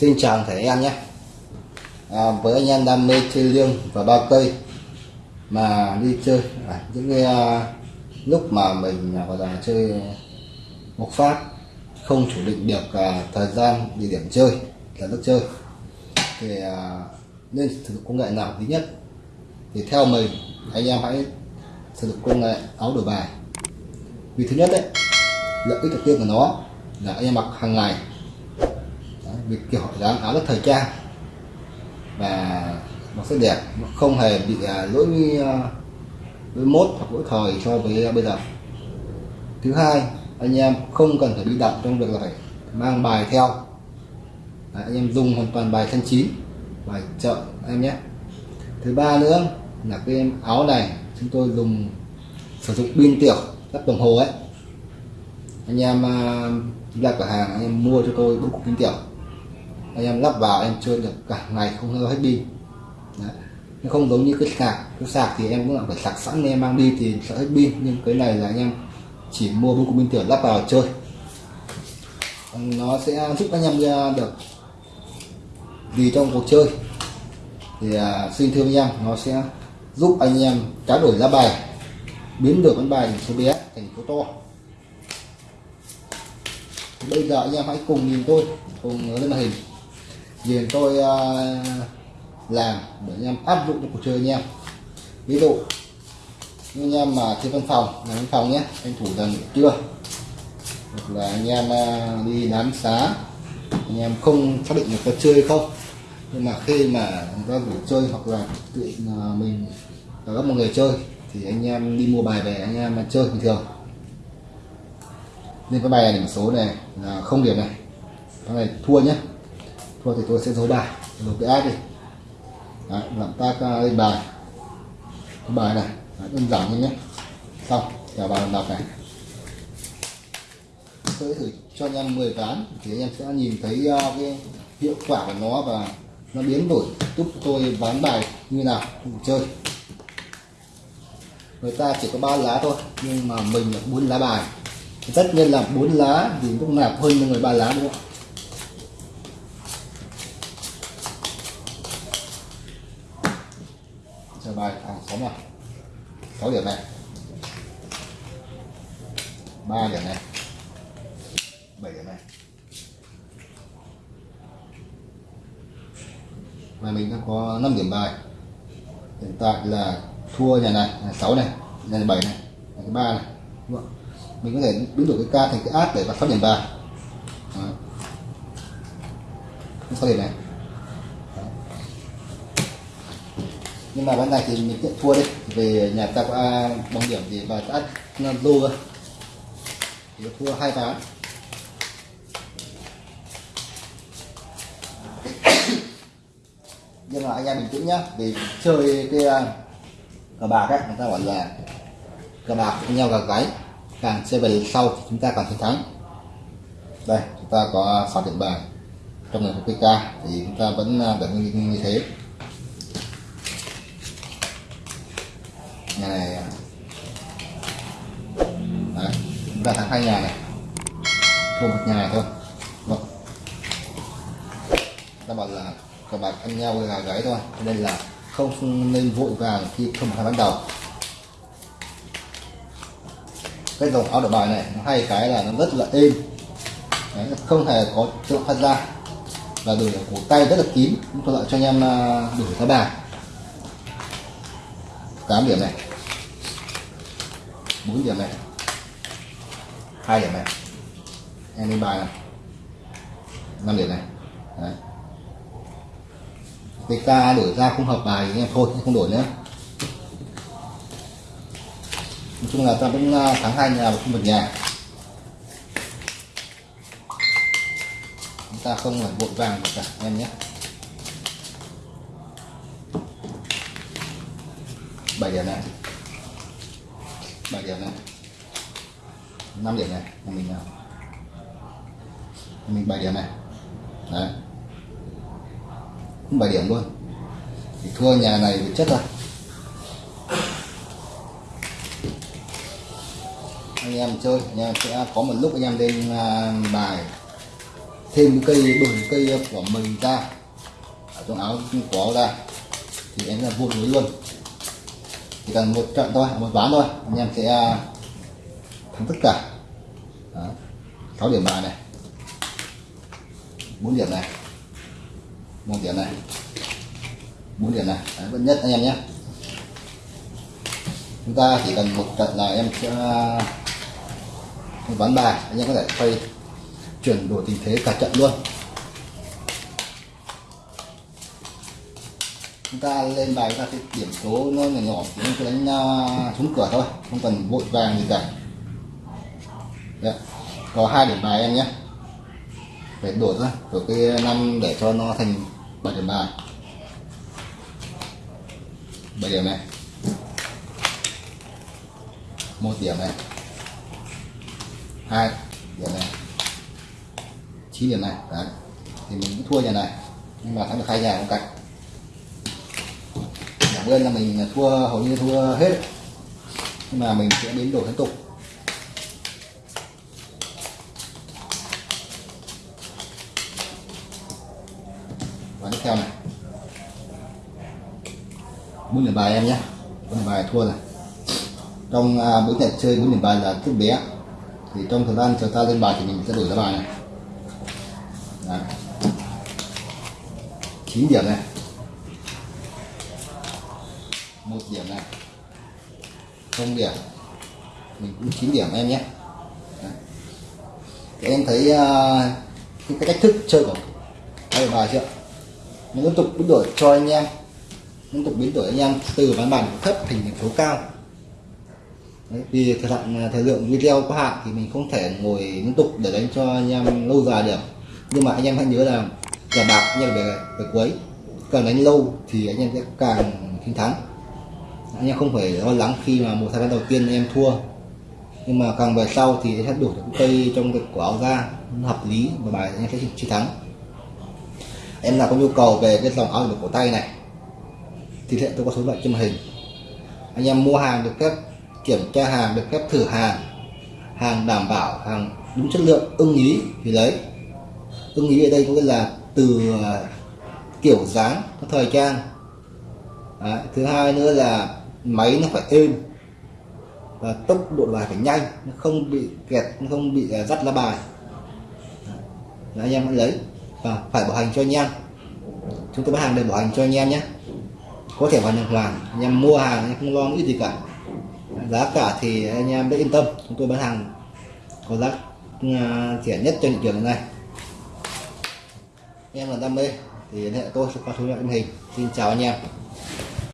Xin chào thầy anh em nhé. À, Với anh em đam mê chơi liêng và bao cây Mà đi chơi. À, Những cái à, lúc mà mình à, gọi là chơi một phát Không chủ định được à, thời gian, địa điểm chơi là lúc chơi. Thì à, nên sử dụng công nghệ nào thứ nhất? Thì theo mình anh em hãy sử dụng công nghệ áo đổi bài. Vì thứ nhất đấy lợi ích đầu tiên của nó là anh em mặc hàng ngày việc kiểu dáng khá rất thời trang. Và nó sẽ đẹp nó không hề bị à, lỗi à, lỗi mốt hoặc lỗi thời so với bây giờ. Thứ hai anh em không cần phải đi đặt trong việc là phải mang bài theo. Đấy, anh em dùng hoàn toàn bài thân chín bài chợ anh em nhé. Thứ ba nữa là cái em áo này chúng tôi dùng sử dụng pin tiểu lắp đồng hồ ấy. Anh em à, ra cửa hàng anh em mua cho tôi bốn cục pin tiểu anh em lắp vào em chơi được cả ngày không hơ hết pin. Đấy. nó không giống như cái sạc. Cái sạc thì em cũng là phải sạc sẵn em mang đi thì sợ hết pin. Nhưng cái này là anh em chỉ mua bốn cục pin tiểu lắp vào chơi. Nó sẽ giúp anh em ra được vì trong cuộc chơi. Thì à, xin thưa anh em, nó sẽ giúp anh em trao đổi giá bài, biến được con bài số bé, thành số to. Bây giờ anh em hãy cùng nhìn tôi, cùng lên màn hình liền tôi uh, làm để anh em áp dụng cho cuộc chơi anh em. Ví dụ như anh em mà trên văn phòng làm văn phòng nhé anh thủ dần trưa hoặc là anh em uh, đi đám xá anh em không xác định được có chơi không? Nhưng mà khi mà người ta rủ chơi hoặc là tự uh, à, mình có một người chơi thì anh em đi mua bài về anh em chơi bình thường. Nên cái bài này điểm số này là không điểm này. Cái này thua nhé thôi thì tôi sẽ giấu bài. Giấu cái ác đi. Đấy, làm tác à, lên bài. Cái bài này Đấy, đơn giản như nhé. Xong trả bài đọc này. Tôi thử cho anh em 10 ván thì anh em sẽ nhìn thấy uh, cái hiệu quả của nó và nó biến đổi. Giúp tôi bán bài như nào cùng chơi. Người ta chỉ có ba lá thôi nhưng mà mình là bốn lá bài. Tất nhiên là bốn lá thì cũng nạp hơn người ba lá đúng không? Chơi bài à sáu mà sáu điểm này. Ba điểm này. Bảy điểm này. Và mình đã có 5 điểm bài. Hiện tại là thua nhà này, nhà 6 này, nhà này 7 này, nhà thứ ba này, đúng không? mình có thể biến đổi cái ca thành cái át để vào phát điểm bài. Phát điểm này. Nhưng mà ván này thì mình nhận thua đi về nhà ta có bằng điểm thì bà đã nó lô thì thua hai ván nhưng mà anh em bình tĩnh nhá vì chơi cái à, cờ bạc ấy người ta gọi là cờ bạc nhau gà gáy. Càng chơi về sau thì chúng ta càng chiến thắng. Đây chúng ta có 6 điểm bài trong ngày PK thì chúng ta vẫn à, vẫn như, như thế. Nhà này à. Đấy, chúng ta thắng hai nhà này. Thua một nhà này thôi. Vâng. ta bảo là các bạn ăn nhau gà gáy thôi. Nên là không nên vội vàng khi không phải bắt đầu. Cái dòng áo đổi bài này nó hay cái là nó rất là êm. Đấy, không hề có tự phát ra. Và đổi cổ tay rất là kín. Thuận lợi cho anh em à, đổi giá bài. Tám điểm này. 4 điểm này. Hai điểm này. Em lên bài này. Năm điểm này. Đấy. ta đổi ra không hợp bài thì em thôi không đổi nữa. Nói chung là ta vẫn à, thắng hai nhà và không một nhà. Chúng ta không phải vội vàng cả, em nhé. Bảy điểm này bảy điểm này năm điểm này nhà mình nào? Mình 7 điểm này. Đấy. 7 điểm luôn. Thì thua nhà này thì chất rồi. Anh em chơi, anh em sẽ có một lúc anh em lên à, bài thêm cây, đổi cây của mình ra. Ở trong áo của ra. Thì em là vuông luôn chỉ cần một trận thôi một ván thôi anh em sẽ à, thắng tất cả. Đó. 6 điểm bài này. 4 điểm này. Một điểm này. 4 điểm này. Đấy, vẫn nhất anh em nhé. Chúng ta chỉ cần một trận là em sẽ à, một ván bài. Anh em có thể quay chuyển đổi tình thế cả trận luôn. Chúng ta lên bài ra cái điểm số nó nhỏ nhỏ chúng cứ đánh uh, cửa thôi không cần vội vàng gì cả. Đấy. có hai điểm bài em nhé. Phải đổi ra đổi cái năm để cho nó thành bảy điểm bài. Bảy điểm này. Một điểm này. Hai điểm này. Chín điểm này đấy. Thì mình cũng thua nhà này. Nhưng mà thắng được hai nhà cũng cạnh cảm là mình thua hầu như thua hết. Nhưng mà mình sẽ biến đổi tiếp tục. Và tiếp theo này. Bốn điểm bài em nhé. Bốn điểm bài thua này trong à, bốn trận chơi bốn điểm bài là thức bé. Thì trong thời gian chờ ta lên bài thì mình sẽ đổi ra bài này. Đấy. 9 điểm này một điểm này. Không điểm. Mình cũng chín điểm em nhé. Đấy. Em thấy uh, cái, cách thức chơi của hai bài chưa? Mình liên tục biến đổi cho anh em. Liên tục biến đổi anh em từ ván bàn thấp thành điểm số cao. Đấy, vì thời hạn à, thời lượng video có hạn thì mình không thể ngồi liên tục để đánh cho anh em lâu dài được. Nhưng mà anh em hãy nhớ là cờ bạc anh em về về cuối. Càng đánh lâu thì anh em sẽ càng chiến thắng anh em không phải lo lắng khi mà một thời gian đầu tiên anh em thua. Nhưng mà càng về sau thì sẽ đủ được cây trong cái quả áo ra hợp lý và bài anh em sẽ chiến thắng. Em nào có nhu cầu về cái dòng áo được cổ tay này, thì hiện tôi có số loại trên màn hình. Anh em mua hàng được phép kiểm tra hàng, được phép thử hàng hàng đảm bảo, hàng đúng chất lượng, ưng ý thì lấy. Ưng ý ở đây có nghĩa là từ, kiểu dáng thời trang. Đấy. thứ hai nữa là máy nó phải êm và tốc độ bài phải nhanh nó không bị kẹt nó không bị à, dắt lá bài. Đấy, anh em hãy lấy và phải bảo hành cho anh em. Chúng tôi bán hàng để bảo hành cho anh em nhé. Có thể hoàn hoàn anh em mua hàng anh em không lo nghĩ gì cả. Giá cả thì anh em đã yên tâm chúng tôi bán hàng có giá à, rẻ nhất trên thị trường này em là đam mê thì liên hệ tôi sẽ qua số điện thoại màn hình. Xin chào anh em.